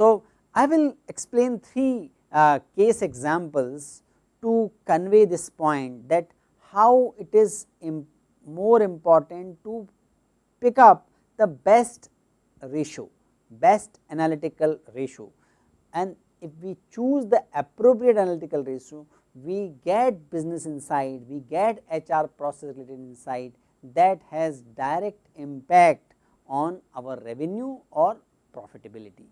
So, I will explain three uh, case examples to convey this point that how it is Im more important to pick up the best ratio, best analytical ratio and if we choose the appropriate analytical ratio, we get business insight, we get HR process related insight that has direct impact on our revenue or profitability.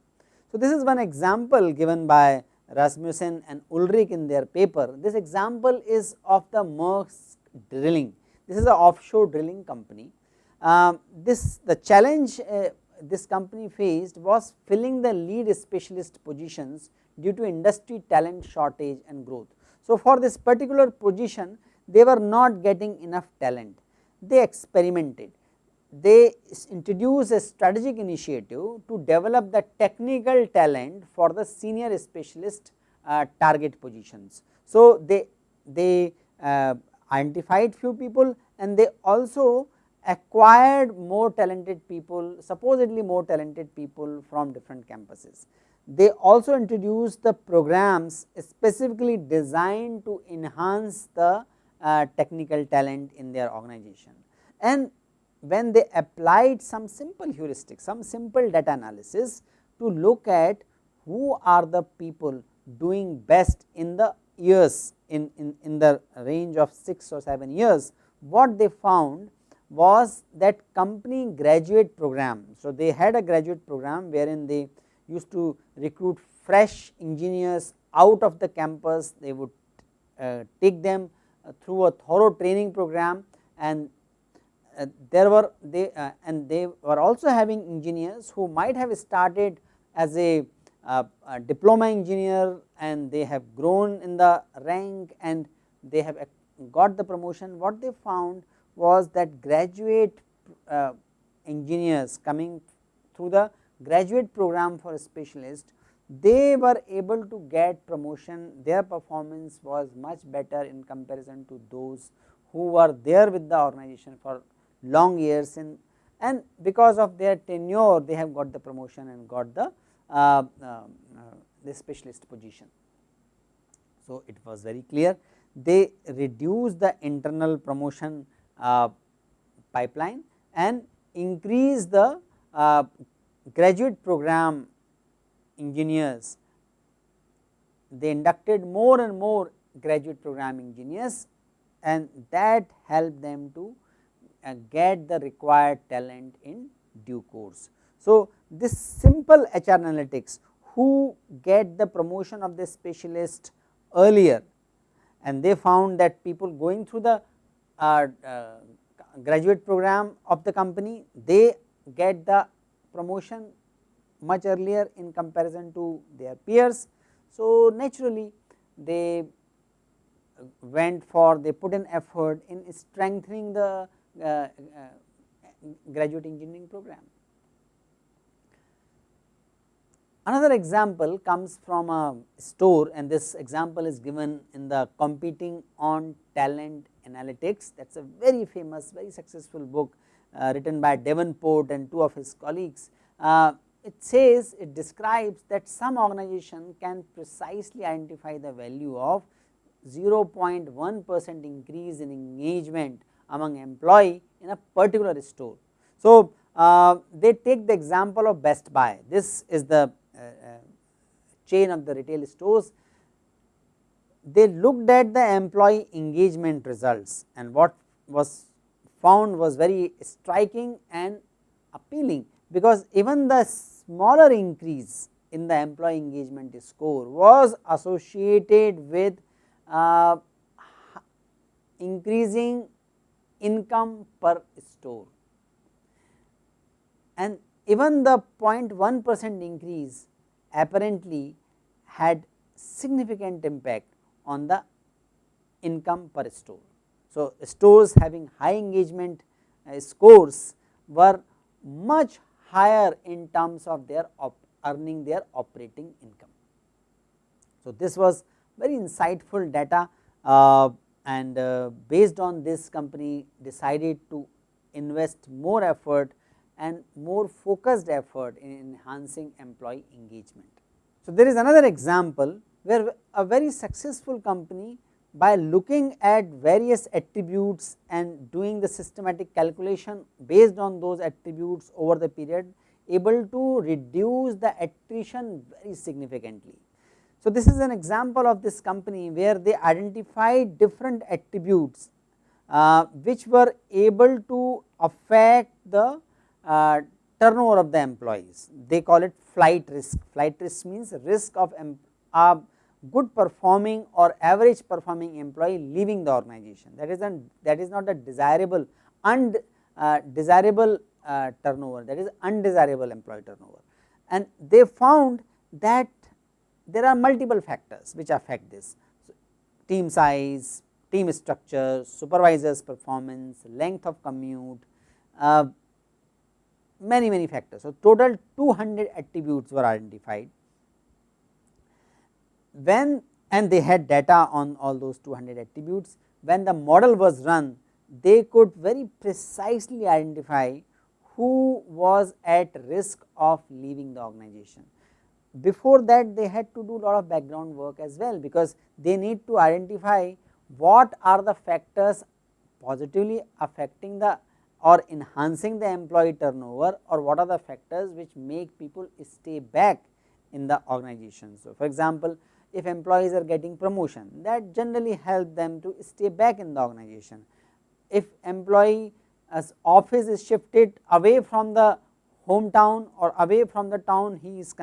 So, this is one example given by Rasmussen and Ulrich in their paper. This example is of the Maersk drilling. This is an offshore drilling company. Uh, this the challenge uh, this company faced was filling the lead specialist positions due to industry talent shortage and growth. So, for this particular position they were not getting enough talent, they experimented they introduced a strategic initiative to develop the technical talent for the senior specialist uh, target positions. So, they, they uh, identified few people and they also acquired more talented people supposedly more talented people from different campuses. They also introduced the programs specifically designed to enhance the uh, technical talent in their organization and when they applied some simple heuristics, some simple data analysis to look at who are the people doing best in the years in, in, in the range of 6 or 7 years, what they found was that company graduate program. So, they had a graduate program wherein they used to recruit fresh engineers out of the campus, they would uh, take them uh, through a thorough training program and uh, there were they uh, and they were also having engineers who might have started as a, uh, a, diploma engineer and they have grown in the rank and they have got the promotion. What they found was that graduate uh, engineers coming through the graduate program for a specialist, they were able to get promotion, their performance was much better in comparison to those who were there with the organization for long years in and because of their tenure they have got the promotion and got the uh, uh, the specialist position. So, it was very clear they reduce the internal promotion pipeline and increase the uh, graduate program engineers they inducted more and more graduate program engineers and that helped them to uh, get the required talent in due course. So, this simple HR analytics who get the promotion of the specialist earlier and they found that people going through the uh, uh, graduate program of the company they get the promotion much earlier in comparison to their peers. So, naturally they went for they put an effort in strengthening the uh, uh, graduate engineering program. Another example comes from a store and this example is given in the competing on talent analytics that is a very famous very successful book uh, written by Davenport and two of his colleagues. Uh, it says it describes that some organization can precisely identify the value of 0.1 percent increase in engagement among employee in a particular store. So, uh, they take the example of Best Buy, this is the uh, uh, chain of the retail stores. They looked at the employee engagement results and what was found was very striking and appealing, because even the smaller increase in the employee engagement score was associated with uh, increasing income per store. And even the 0.1 percent increase apparently had significant impact on the income per store. So, stores having high engagement uh, scores were much higher in terms of their earning their operating income. So, this was very insightful data uh, and uh, based on this company decided to invest more effort and more focused effort in enhancing employee engagement. So, there is another example where a very successful company by looking at various attributes and doing the systematic calculation based on those attributes over the period able to reduce the attrition very significantly. So, this is an example of this company where they identified different attributes uh, which were able to affect the uh, turnover of the employees. They call it flight risk. Flight risk means risk of a good performing or average performing employee leaving the organization. That is an that is not a desirable undesirable uh, uh, turnover. That is undesirable employee turnover. And they found that there are multiple factors which affect this so, team size, team structure, supervisors performance, length of commute, uh, many many factors. So, total 200 attributes were identified when and they had data on all those 200 attributes when the model was run they could very precisely identify who was at risk of leaving the organization before that they had to do a lot of background work as well because they need to identify what are the factors positively affecting the or enhancing the employee turnover or what are the factors which make people stay back in the organization. So, for example, if employees are getting promotion that generally help them to stay back in the organization. If employee as office is shifted away from the hometown or away from the town he is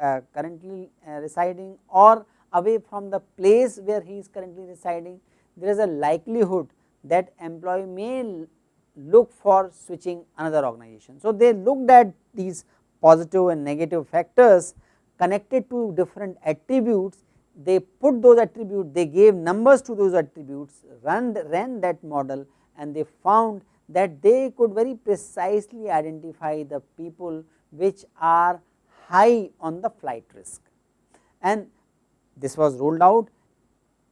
uh, currently uh, residing or away from the place where he is currently residing, there is a likelihood that employee may look for switching another organization. So, they looked at these positive and negative factors connected to different attributes, they put those attributes, they gave numbers to those attributes, run ran that model and they found that they could very precisely identify the people which are high on the flight risk and this was rolled out.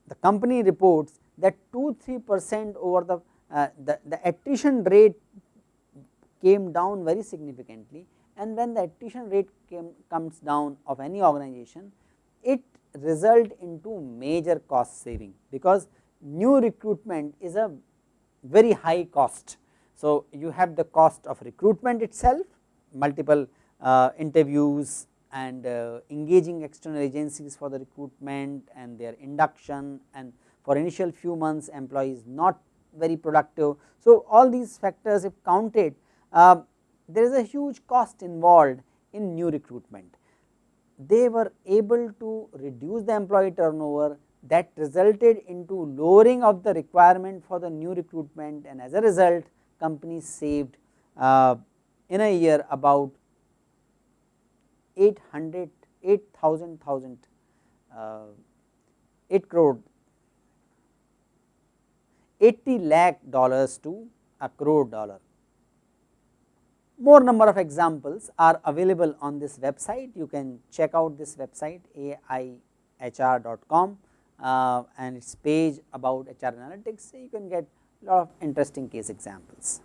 The company reports that 2 3 percent over the, uh, the, the attrition rate came down very significantly and when the attrition rate came, comes down of any organization, it result into major cost saving because new recruitment is a very high cost. So, you have the cost of recruitment itself, multiple uh, interviews and uh, engaging external agencies for the recruitment and their induction and for initial few months employees not very productive. So, all these factors if counted uh, there is a huge cost involved in new recruitment. They were able to reduce the employee turnover that resulted into lowering of the requirement for the new recruitment and as a result companies saved uh, in a year about 800 8000 thousand uh, 8 crore 80 lakh dollars to a crore dollar. More number of examples are available on this website. You can check out this website aihr.com uh, and its page about HR analytics. You can get lot of interesting case examples.